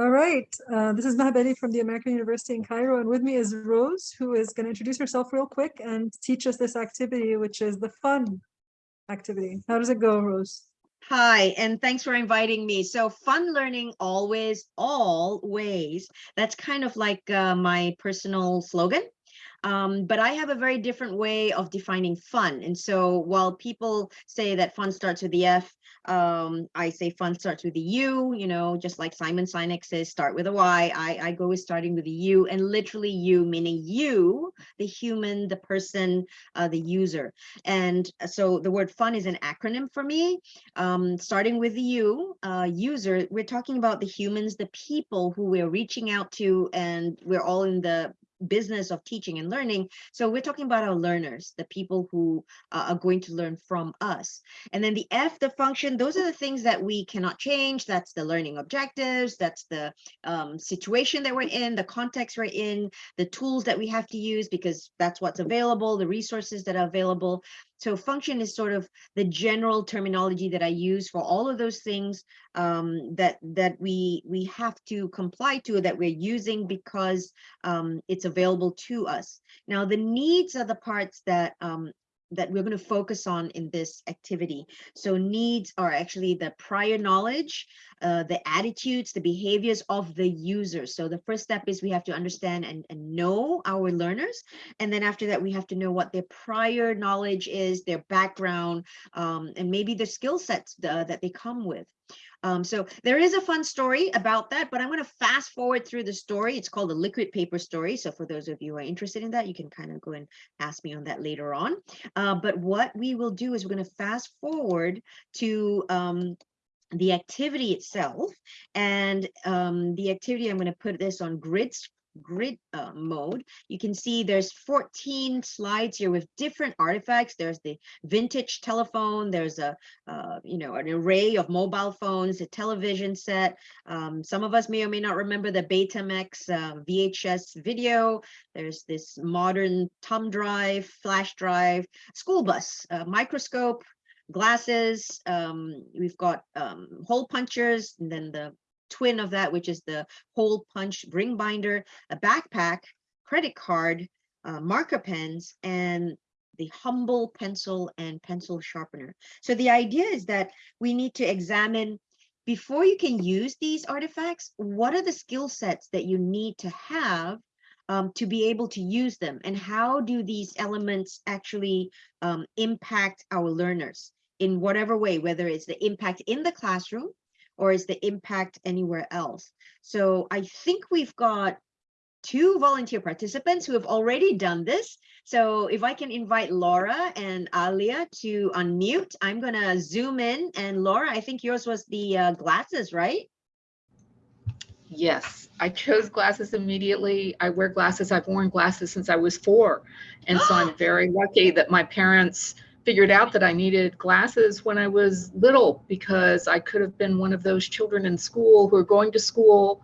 All right, uh, this is Maha Bali from the American University in Cairo, and with me is Rose, who is going to introduce herself real quick and teach us this activity, which is the fun activity. How does it go, Rose? Hi, and thanks for inviting me. So fun learning always, always. That's kind of like uh, my personal slogan. Um, but I have a very different way of defining fun. And so while people say that fun starts with the F, um, I say fun starts with the U, you know, just like Simon Sinek says, start with a Y. I, I go with starting with the U and literally you, meaning you, the human, the person, uh, the user. And so the word fun is an acronym for me. Um, starting with the U, uh, user, we're talking about the humans, the people who we're reaching out to, and we're all in the business of teaching and learning. So we're talking about our learners, the people who uh, are going to learn from us. And then the F, the function, those are the things that we cannot change. That's the learning objectives. That's the um, situation that we're in, the context we're in, the tools that we have to use because that's what's available, the resources that are available. So function is sort of the general terminology that I use for all of those things um, that that we we have to comply to that we're using because um, it's available to us. Now the needs are the parts that um, that we're going to focus on in this activity. So needs are actually the prior knowledge, uh, the attitudes, the behaviors of the user. So the first step is we have to understand and, and know our learners. And then after that, we have to know what their prior knowledge is, their background, um, and maybe the skill sets uh, that they come with. Um, so there is a fun story about that, but I'm going to fast forward through the story. It's called the liquid paper story. So for those of you who are interested in that, you can kind of go and ask me on that later on. Uh, but what we will do is we're going to fast forward to um, the activity itself and um, the activity, I'm going to put this on grid grid uh, mode, you can see there's 14 slides here with different artifacts. There's the vintage telephone. There's a, uh, you know, an array of mobile phones, a television set. Um, some of us may or may not remember the Betamax uh, VHS video. There's this modern thumb drive, flash drive, school bus, microscope, glasses. Um, we've got um, hole punchers, and then the twin of that, which is the hole punch ring binder, a backpack, credit card, uh, marker pens, and the humble pencil and pencil sharpener. So the idea is that we need to examine before you can use these artifacts, what are the skill sets that you need to have um, to be able to use them? And how do these elements actually um, impact our learners in whatever way, whether it's the impact in the classroom, or is the impact anywhere else? So I think we've got two volunteer participants who have already done this. So if I can invite Laura and Alia to unmute, I'm gonna zoom in and Laura, I think yours was the uh, glasses, right? Yes, I chose glasses immediately. I wear glasses. I've worn glasses since I was four. And so I'm very lucky that my parents figured out that I needed glasses when I was little because I could have been one of those children in school who are going to school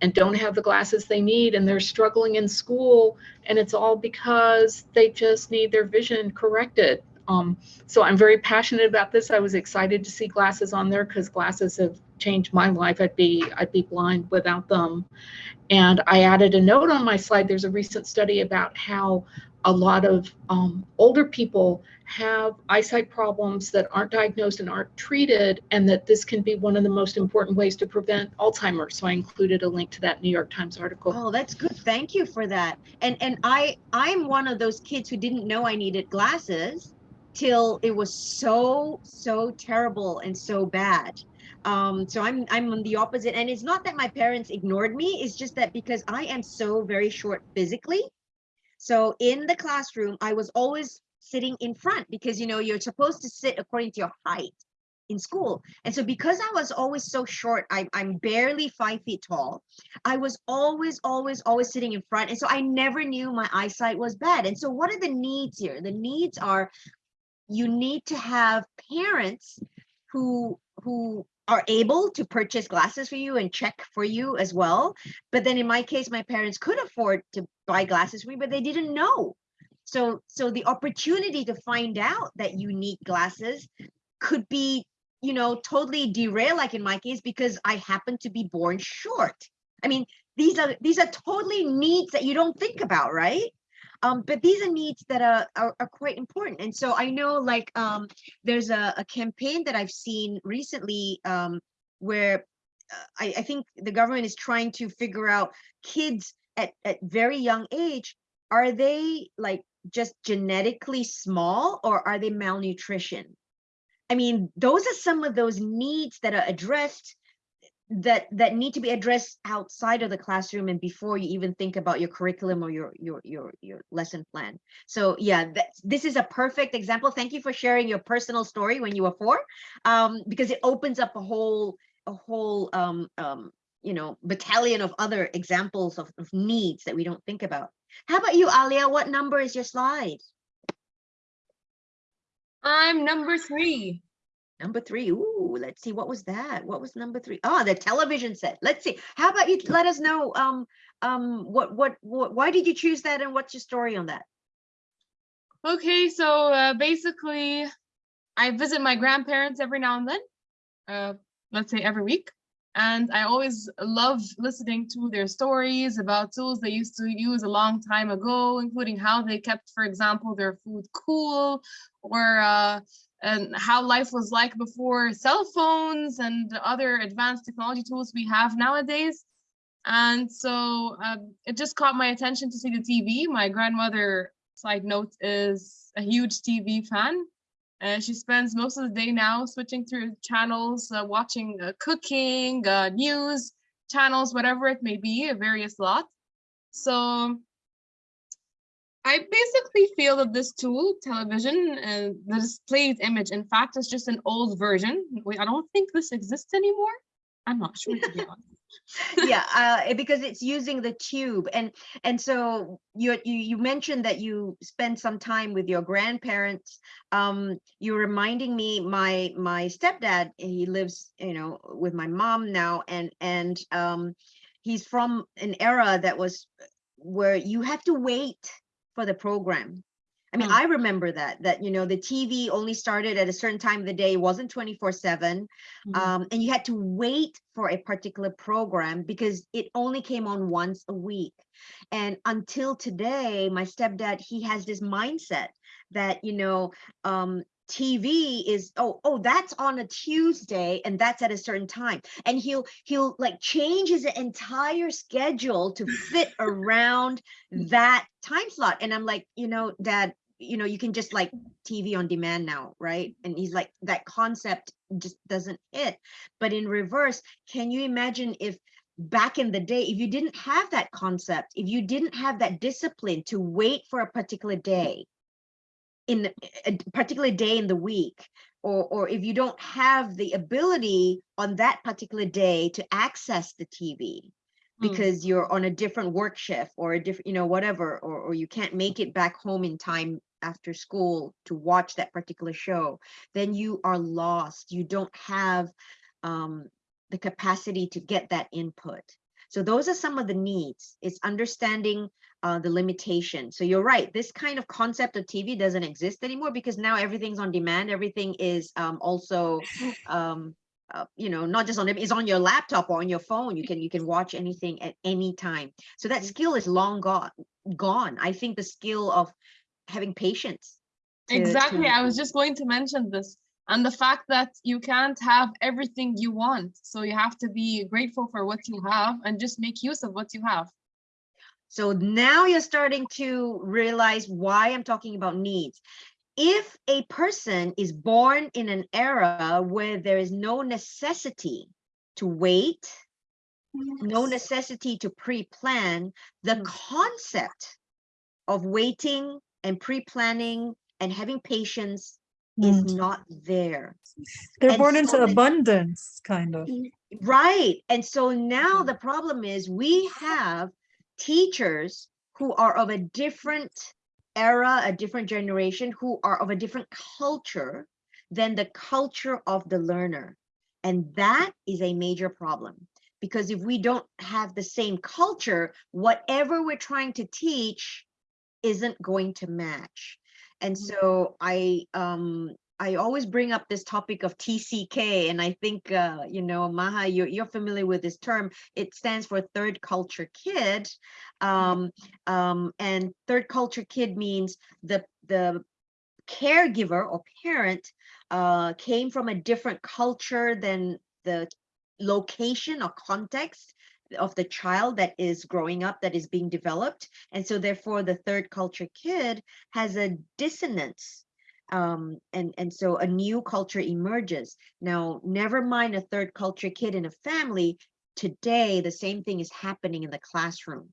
and don't have the glasses they need and they're struggling in school and it's all because they just need their vision corrected. Um, so I'm very passionate about this. I was excited to see glasses on there because glasses have changed my life. I'd be I'd be blind without them. And I added a note on my slide. There's a recent study about how a lot of um, older people have eyesight problems that aren't diagnosed and aren't treated, and that this can be one of the most important ways to prevent Alzheimer's. So I included a link to that New York Times article. Oh, that's good. Thank you for that. And and I I'm one of those kids who didn't know I needed glasses till it was so so terrible and so bad. Um, so I'm I'm on the opposite, and it's not that my parents ignored me. It's just that because I am so very short physically, so in the classroom, I was always sitting in front because, you know, you're supposed to sit according to your height in school. And so because I was always so short, I, I'm barely five feet tall. I was always, always, always sitting in front. And so I never knew my eyesight was bad. And so what are the needs here? The needs are you need to have parents who who are able to purchase glasses for you and check for you as well. But then in my case, my parents could afford to buy glasses for me, but they didn't know. So, so the opportunity to find out that you need glasses could be, you know, totally derail, like in my case, because I happen to be born short. I mean, these are these are totally needs that you don't think about, right? Um, but these are needs that are, are are quite important. And so I know like um there's a, a campaign that I've seen recently um where uh, I, I think the government is trying to figure out kids at, at very young age, are they like just genetically small or are they malnutrition? I mean, those are some of those needs that are addressed that that need to be addressed outside of the classroom and before you even think about your curriculum or your your your your lesson plan. So yeah, that, this is a perfect example. Thank you for sharing your personal story when you were four, um, because it opens up a whole a whole um, um, you know battalion of other examples of, of needs that we don't think about. How about you, Alia? What number is your slide? I'm number three. Number three. Ooh, let's see. What was that? What was number three? Oh, the television set. Let's see. How about you let us know um um what what, what why did you choose that and what's your story on that? Okay, so uh, basically, I visit my grandparents every now and then, uh, let's say every week. And I always love listening to their stories about tools they used to use a long time ago, including how they kept, for example, their food cool or uh, and how life was like before cell phones and other advanced technology tools we have nowadays. And so um, it just caught my attention to see the TV. My grandmother, side note, is a huge TV fan. Uh, she spends most of the day now switching through channels, uh, watching uh, cooking, uh, news channels, whatever it may be, a various lot. So I basically feel that this tool, television, and the displayed image, in fact, is just an old version. I don't think this exists anymore. I'm not sure to be yeah, uh, because it's using the tube, and and so you you you mentioned that you spend some time with your grandparents. Um, you're reminding me my my stepdad. He lives, you know, with my mom now, and and um, he's from an era that was where you have to wait for the program. I mean, Hmm. I remember that, that, you know, the TV only started at a certain time of the day, it wasn't 24 seven. Mhm. Um, and you had to wait for a particular program because it only came on once a week. And until today, my stepdad, he has this mindset that, you know, um, TV is oh oh that's on a Tuesday and that's at a certain time and he'll he'll like change his entire schedule to fit around that time slot and I'm like you know dad you know you can just like TV on demand now right and he's like that concept just doesn't hit but in reverse can you imagine if back in the day if you didn't have that concept if you didn't have that discipline to wait for a particular day in a particular day in the week or or if you don't have the ability on that particular day to access the TV Hmm. because you're on a different work shift or a different you know whatever or or you can't make it back home in time after school to watch that particular show then you are lost you don't have um the capacity to get that input so those are some of the needs it's understanding uh, the limitation. So you're right. This kind of concept of TV doesn't exist anymore because now everything's on demand. Everything is um, also, um, uh, you know, not just on it's on your laptop or on your phone. You can you can watch anything at any time. So that skill is long gone. Gone. I think the skill of having patience. to- Exactly. to- I was just going to mention this. And the fact that you can't have everything you want. So you have to be grateful for what you have and just make use of what you have. So now you're starting to realize why I'm talking about needs. If a person is born in an era where there is no necessity to wait, no necessity to pre-plan, the Mm. concept of waiting and pre-planning and having patience is Mm. not there. They're and born so into abundance, kind of. Right. And so now the problem is we have teachers who are of a different era, a different generation, who are of a different culture than the culture of the learner. And that is a major problem because if we don't have the same culture, whatever we're trying to teach isn't going to match. And Mhm. so I um I always bring up this topic of TCK, and I think uh, you know, Maha, you're you're familiar with this term. It stands for Third Culture Kid, um, um, and Third Culture Kid means the the caregiver or parent uh, came from a different culture than the location or context of the child that is growing up that is being developed. And so therefore the third culture kid has a dissonance um, and and so a new culture emerges. Now never mind a third culture kid in a family today the same thing is happening in the classroom.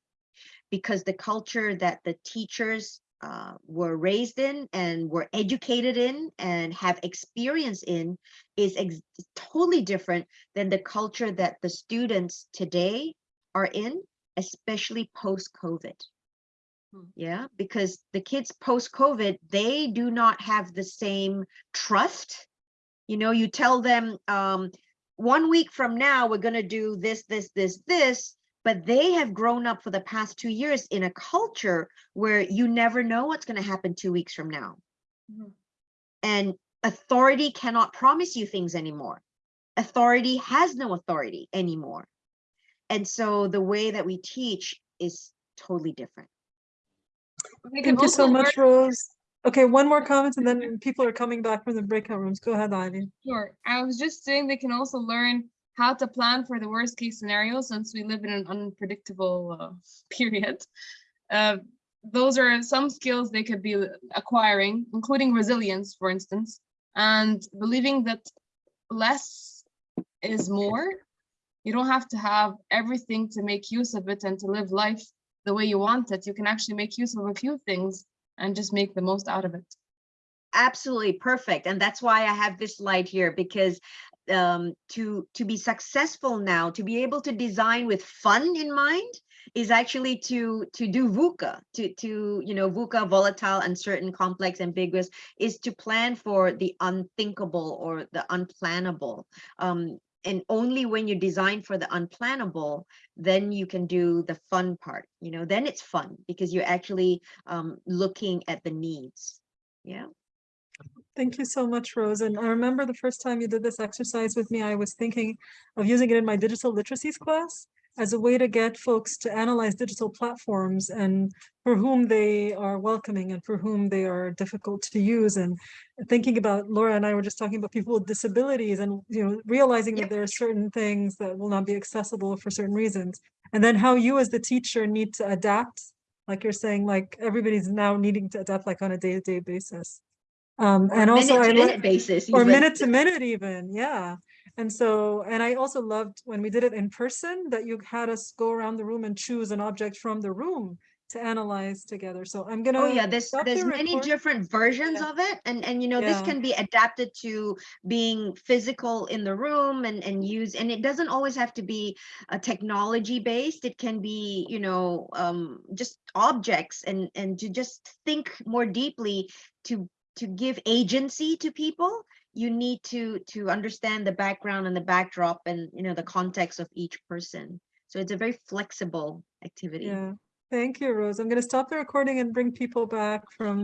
Because the culture that the teachers uh, were raised in and were educated in and have experience in is ex- totally different than the culture that the students today are in, especially post COVID. Hmm. Yeah, because the kids post COVID, they do not have the same trust. You know, you tell them um, one week from now, we're going to do this, this, this, this, but they have grown up for the past two years in a culture where you never know what's going to happen two weeks from now. Mhm. And authority cannot promise you things anymore. Authority has no authority anymore. And so the way that we teach is totally different. Thank you so much, Rose. Okay, one more comment and then people are coming back from the breakout rooms. Go ahead, Ivy. Sure. I was just saying they can also learn how to plan for the worst case scenario since we live in an unpredictable uh, period. Uh, those are some skills they could be acquiring, including resilience, for instance, and believing that less is more. You don't have to have everything to make use of it and to live life the way you want it. You can actually make use of a few things and just make the most out of it. absolutely perfect and that's why i have this slide here because um to to be successful now to be able to design with fun in mind is actually to to do VUCA, to to you know VUCA, volatile, uncertain, complex, ambiguous, is to plan for the unthinkable or the unplannable. Um, and only when you design for the unplannable, then you can do the fun part. You know, then it's fun because you're actually um, looking at the needs. Yeah. Thank you so much, Rose. And I remember the first time you did this exercise with me, I was thinking of using it in my digital literacies class as a way to get folks to analyze digital platforms and for whom they are welcoming and for whom they are difficult to use. And thinking about Laura and I were just talking about people with disabilities and you know realizing Yep. that there are certain things that will not be accessible for certain reasons. And then how you as the teacher need to adapt, like you're saying, like everybody's now needing to adapt like on a day-to-day basis. Um, Or and also minute to minute basis. or even. minute to minute even, yeah. And so, and I also loved when we did it in person, that you had us go around the room and choose an object from the room to analyze together. So I'm gonna. Oh yeah, there's there's the many different versions Yeah. of it, and and you know this can be adapted to being physical in the room and and use, and it doesn't always have to be a technology based. It can be you know um, just objects and and to just think more deeply to to give agency to people. You need to to understand the background and the backdrop and you know the context of each person. So it's a very flexible activity. Yeah, thank you, Rose. I'm gonna stop the recording and bring people back from